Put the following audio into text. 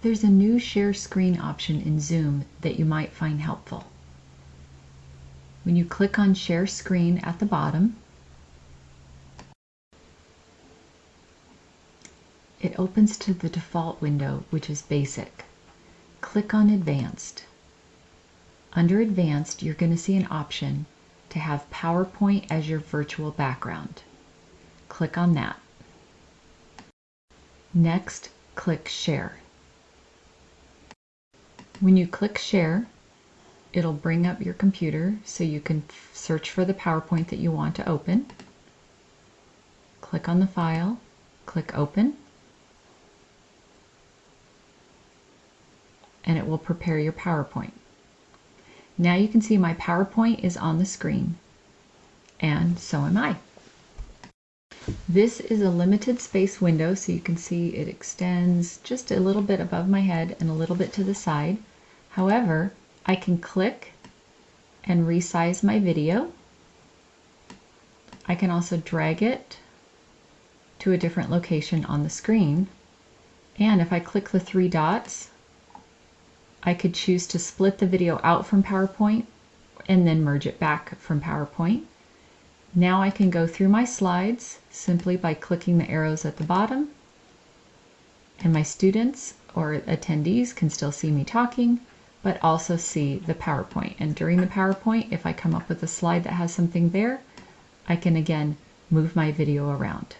There's a new share screen option in Zoom that you might find helpful. When you click on share screen at the bottom, it opens to the default window, which is basic. Click on advanced. Under advanced, you're going to see an option to have PowerPoint as your virtual background. Click on that. Next, click Share. When you click Share, it'll bring up your computer so you can search for the PowerPoint that you want to open. Click on the file, click Open, and it will prepare your PowerPoint. Now you can see my PowerPoint is on the screen, and so am I. This is a limited space window, so you can see it extends just a little bit above my head and a little bit to the side. However, I can click and resize my video. I can also drag it to a different location on the screen. And if I click the three dots, I could choose to split the video out from PowerPoint and then merge it back from PowerPoint. Now I can go through my slides simply by clicking the arrows at the bottom. And my students or attendees can still see me talking, but also see the PowerPoint. And during the PowerPoint, if I come up with a slide that has something there, I can again move my video around.